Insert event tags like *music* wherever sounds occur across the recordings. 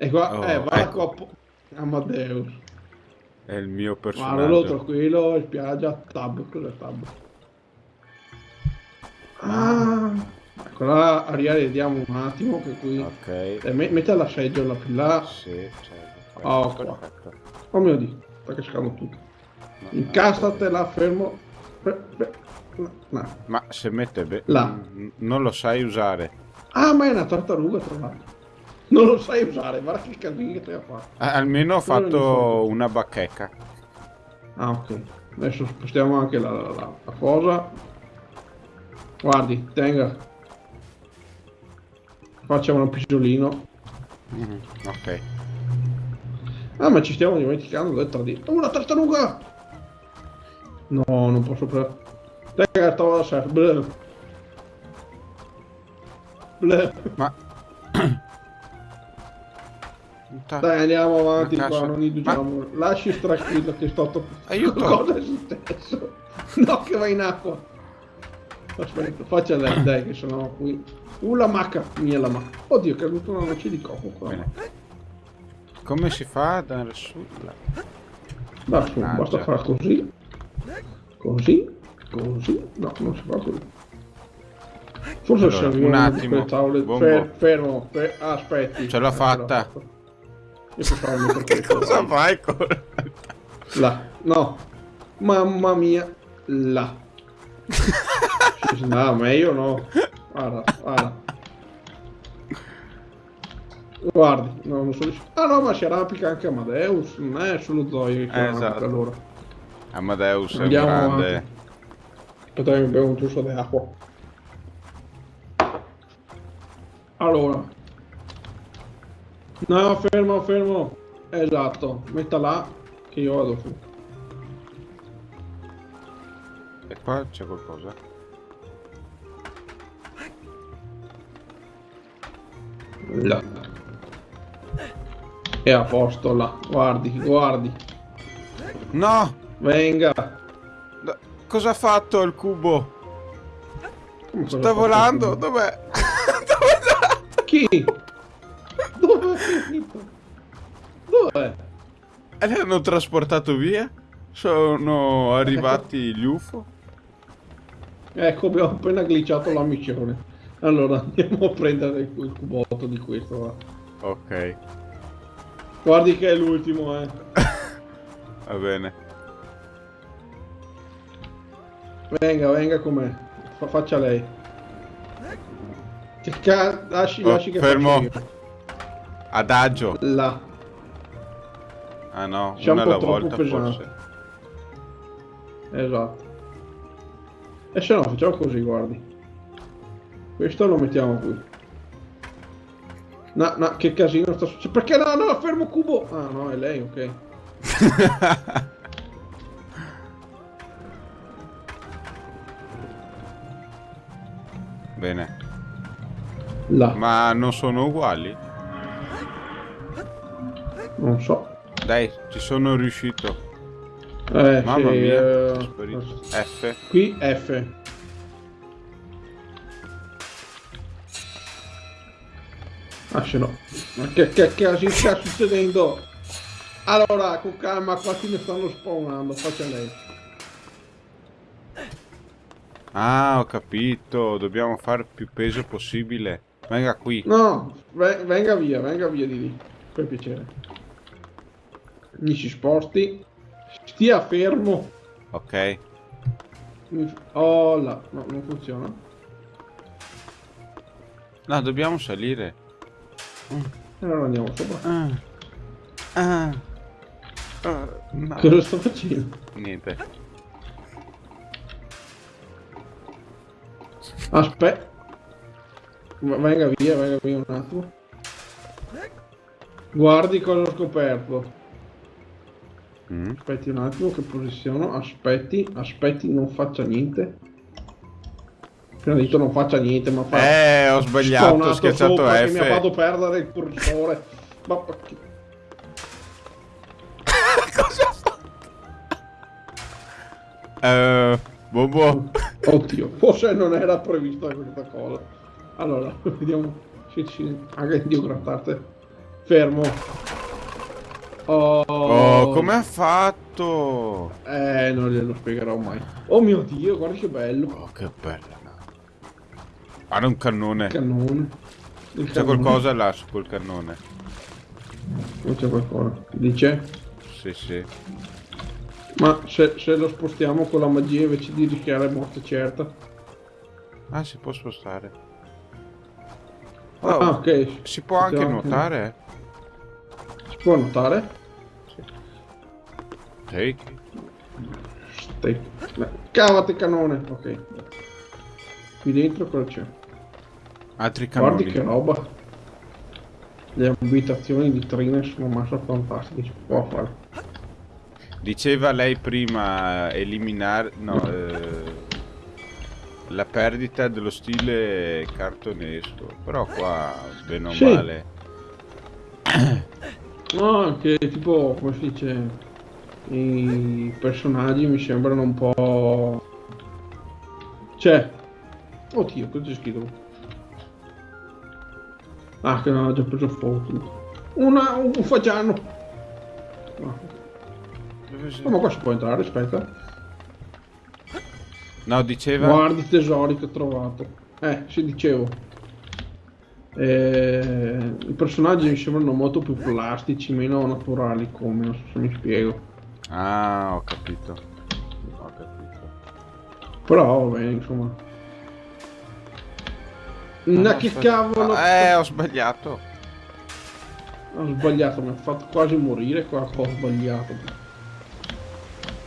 E qua, Oh, eh, va ecco. la coppa. Amadeus. È il mio Guardalo personaggio. tranquillo, in spiaggia, tab, cos'è tab? Ah, ecco là, Ariele, vediamo un attimo che qui... Ok. Eh, me- metti la seggiola più là. Sì, c'è. Oh, qua. perfetto. Oh mio dio, sta cascando tutto. No, Incastatela, fermo. Fe- fe- no, no. Ma se mette be- Là. Mm, non lo sai usare. Ah, ma è una tartaruga tra l'altro. Non lo sai usare, guarda che casino che te ha fatto. Ah, almeno ho fatto una bacheca. Ah, ok. Adesso spostiamo anche la, la- la- la cosa. Guardi, tenga. Facciamo un pisolino. Mhm, Ok. Ah, ma ci stiamo dimenticando del tradito. Una tartaruga! No, non posso prendere. Tenga, stavo da. Bleh. Ma... Ta- Dai, andiamo avanti Ma qua, non indugiamo. Lasci tranquillo che sto... to- Aiuto. *laughs* Cosa è successo? No, che va in acqua. Aspetta, faccia lei, *laughs* dai, che sennò qui... Uh, la macca, mia la macca. Oddio, è caduta una noce di cocco qua. Bene. Come si fa ad andare su? Dai, su, Mannaggia. basta fare così. Così, così. No, non si fa così. Forse Allora, serviva un attimo. tavole. Fer- fermo, fer- ah, aspetti. Ce l'ho fatta. Io questo. *laughs* Cosa fai con... Là, no. Mamma mia, là. Sì, no, meglio no. Guarda, guarda. Guardi, no, non so Ah no, ma si arrampica anche Amadeus, non è solo Zoe che Eh, esatto. allora. Amadeus è un grande... avanti. Aspetta che mi bevo un giusto di acqua. Allora. No, fermo, fermo. Esatto, metta là che io vado su. E qua c'è qualcosa? Là. È a posto là. Guardi, guardi. No! Venga. Da- Cosa ha fatto il cubo? Sta volando? Dov'è? *laughs* Dov'è andato? Chi? E li hanno trasportato via? Sono arrivati gli UFO? Ecco, abbiamo appena glitchato la missione. Allora, andiamo a prendere il cubotto di questo. va. Ok, Guardi che è l'ultimo, eh. *laughs* va bene. Venga, venga con me. Fa- faccia lei. Lasci, Oh, lasci che fermo. Adagio. Là. Ah no, C'è un una po' alla volta pesante. forse. Esatto. E se no, facciamo così, guardi. Questo lo mettiamo qui. No, no, che casino sta succedendo. Perché no, no, fermo cubo. Ah, no, è lei, ok. *laughs* Bene. Là. Ma non sono uguali? Non so. Dai, ci sono riuscito. Eh, Mamma sì, mia, sparito. F. Qui F. Ah, se no. Ma che, che casino sta succedendo? Allora, con calma, qua ti ne stanno spawnando. Faccia lei. Ah, ho capito. Dobbiamo fare più peso possibile. Venga qui. No, ve- venga via, venga via di lì. Per piacere. Mi si sposti. Stia fermo. Ok. Oh là, no, non funziona. No, dobbiamo salire. Allora andiamo sopra. Ah. Ah. Ah, no. Cosa sto facendo? Niente. Aspetta. Venga via, venga via un attimo. Guardi cosa ho scoperto. Mm. Aspetti un attimo che posiziono. Aspetti, aspetti, non faccia niente. Prima di tutto non faccia niente, ma fa... Eh, ho sbagliato, ho schiacciato che mi ha F. fatto perdere il cursore. Ma perché- *laughs* Cosa fa? Eh, Bobo. *laughs* Oddio, forse non era prevista questa cosa. Allora, *laughs* vediamo se ci... Anche Dio grattate. Fermo. Oh, Oh, come ha fatto? Eh, non glielo spiegherò mai. Oh mio Dio, guarda che bello. Oh, che bella. Guarda un cannone. Cannone. C'è qualcosa là su quel cannone. Non c'è qualcosa. Dice? Sì, sì. Ma se, se lo spostiamo con la magia invece di rischiare morte certa. Ah, si può spostare. Ah, Oh, ok. si può anche Possiamo nuotare? Si può notare? Stai. Beh, Cavate cannone. Ok. Qui dentro cosa c'è? Altri Guardi cannoni. che roba. Le abitazioni di Trine sono massa fantastiche. Si può fare. Diceva lei prima eliminare... No, eh, la perdita dello stile cartonesco. Però qua, bene o Sì. male... No, che tipo, come si dice, i personaggi mi sembrano un po'... Cioè... Oddio, cosa c'è scritto? Ah, che non ho già preso tutto. Una, un fagiano. No. Si- Oh, ma qua si può entrare, aspetta. No, diceva... Guardi i tesori che ho trovato. Eh, sì, dicevo. Eh, I personaggi mi sembrano molto più plastici, meno naturali come, non so se mi spiego. Ah, ho capito. Ho capito. Però, bene, insomma. Ma che aspetta. cavolo! Eh, ho sbagliato. Ho sbagliato, mi ha fatto quasi morire qua, ho sbagliato.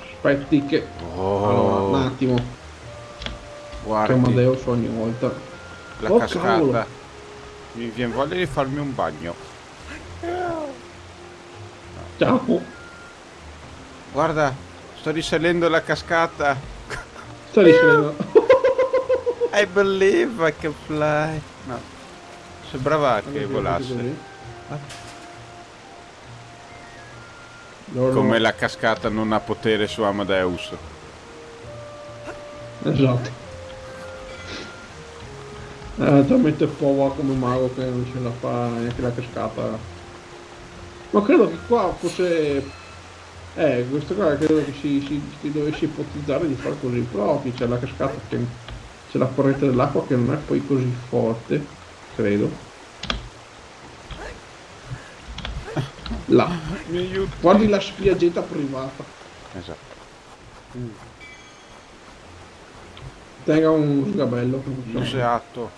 Aspetti che... Allora, un Oh, attimo, che guardi Amadeus ogni volta. la Oh, cascata. cavolo. Mi viene voglia di farmi un bagno. Ciao! Guarda, sto risalendo la cascata. Sta risalendo. *laughs* I believe I can fly. No. Sembrava che volasse. Come la cascata non ha potere su Amadeus. Esatto. È talmente povero come mago che non ce la fa neanche la cascata. Ma credo che qua fosse... Eh, questo qua credo che si, si, si dovesse ipotizzare di fare così. Qui c'è la cascata che... C'è la corrente dell'acqua che non è poi così forte, credo. Là. Guardi la spiaggetta privata. Esatto. Tenga un sgabello. Non sei atto.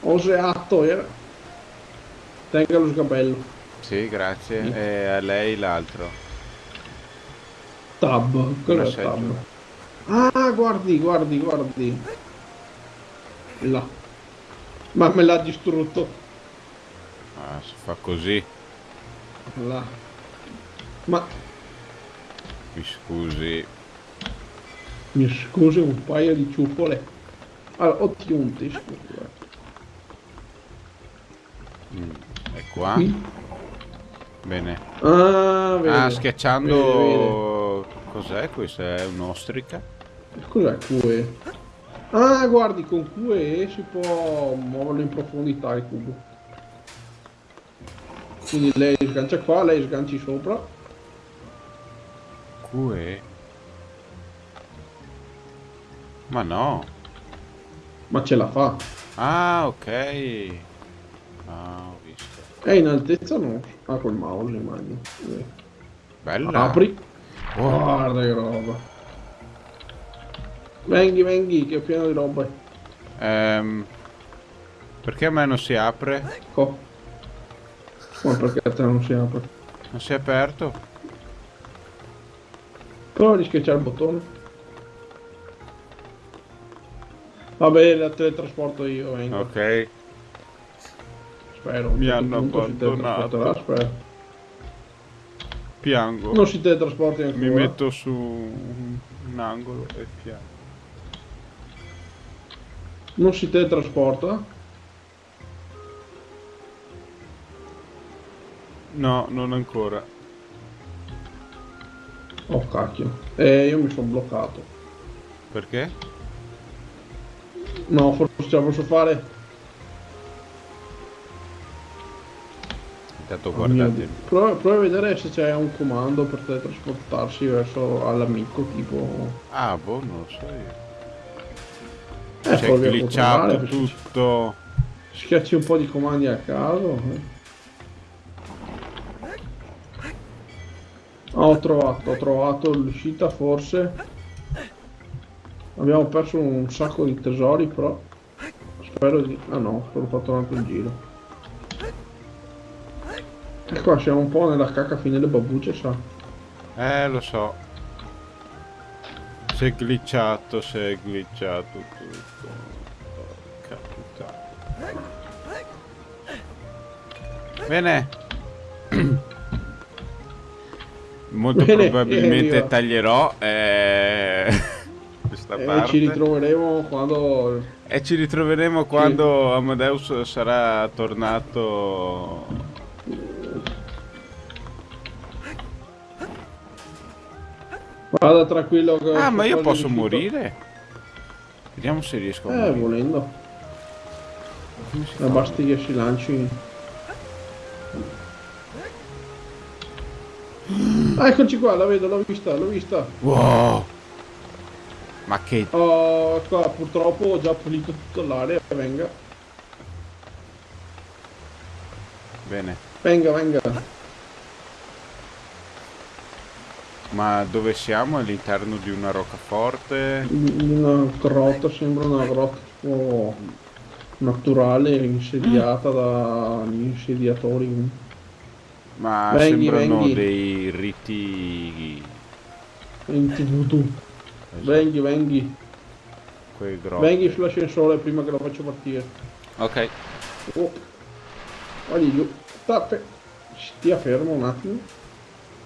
Oseato era. Tenga lo sgabello. Sì, grazie. Sì. E a lei l'altro. Tab. Quello è tab. Ah, guardi, guardi, guardi. Là. Ma me l'ha distrutto. Ah, si fa così. Là. Ma Mi scusi. mi scusi un paio di ciuffole. Allora, un teschio. guarda. Mm, È qua. Qui. Bene. Ah, vedi. Ah, schiacciando... Cos'è questa? È un'ostrica? Cos'è QE? Ah, guardi, con QE si può muoverlo in profondità il cubo. Quindi lei sgancia qua, lei sganci sopra. QE? Ma no. Ma ce la fa. Ah, ok. Ah, ho visto. È in altezza no. Ah, col mouse immagino. Eh. Bella. Apri. Oh, Guarda che roba. Venghi, venghi, che è pieno di roba. ehm, perché a me non si apre? Ecco. Ma perché a te non si apre? Non si è aperto? Prova di schiacciare il bottone. Va bene, la teletrasporto io, vengo. Ok. Spero. a Mi hanno abbandonato. spero. Piango. Non si teletrasporti ancora. Mi metto su un angolo e piango. Non si teletrasporta? No, non ancora. Oh cacchio. Eh, io mi sono bloccato. Perché? No, forse ce la posso fare. Intanto Oh guardate. Prova, prova a vedere se c'è un comando per teletrasportarsi verso all'amico, tipo... Ah, boh, non lo so io. Eh, a glitchato tutto. Schiacci un po' di comandi a caso. eh. Ah, ho trovato, ho trovato l'uscita forse. Abbiamo perso un sacco di tesori, però. Spero di. Ah no, solo fatto un altro giro. Qua siamo un po' nella cacca fine delle babbucce, sa. Eh, lo so. Si è glitchato, si è glitchato tutto. Porca puttana. Bene. *clears throat* Molto Bene, probabilmente evviva. taglierò eh, *laughs* questa E parte. ci ritroveremo quando. E ci ritroveremo quando Amadeus sarà tornato. Vada tranquillo. che Ah, ma io posso morire? Vediamo se riesco a Eh, morire. volendo. Ma fa? basti che si lanci. Ah, eccoci qua, la vedo, l'ho vista, l'ho vista. Wow! Ma che... Oh, qua purtroppo ho già pulito tutta l'area. Venga, Bene. venga, venga. Ma dove siamo? All'interno di una roccaforte? Una grotta, sembra una grotta tipo naturale, insediata dagli insediatori. Ma Venghi, sembrano venghi. dei riti... Enti voodoo. esatto, Venghi, venghi. quei grotte. Venghi sull'ascensore prima che lo faccio partire. Ok. Oh. Vai giù. Tappe. Stia fermo un attimo.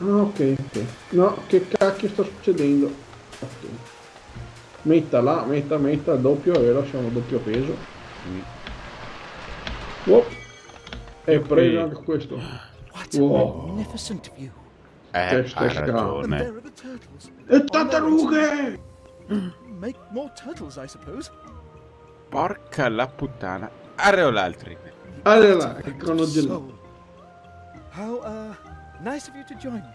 Ah, ok, ok. No, che cacchio sta succedendo? Ok. Metta là, metta, metta, doppio, è vero, siamo a doppio peso. Mm. Oh. E Yuppie. preso anche questo. What a Wow. magnificent view. Eh, the turtles. E tartarughe! Make more turtles, I suppose. Porca la puttana. Areolaltri. Allora, che cronogello. How uh, nice of you to join me.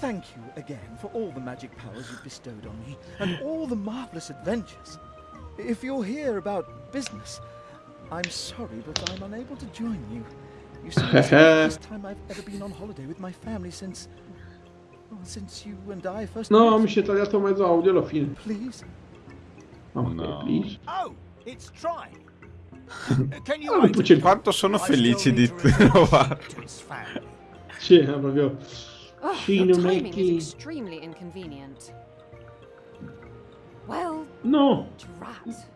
Thank you again for all the magic powers you've bestowed on me and all the marvelous adventures. If you're here about business, I'm sorry, but I'm unable to join you. You see, it's the *laughs* first time I've ever been on holiday with my family since. Well, since you and I first. No, met. mi si è tagliato mezzo audio alla fine. Please. Ok, No. please. Oh, it's Try. *laughs* Can you Ah, wait? poi c'è il Quanto sono I still felici di to *laughs* return trovarlo. To his family. Sì, è proprio... Oh, Sì, your non è timing che- is extremely inconvenient. Well, No! drat.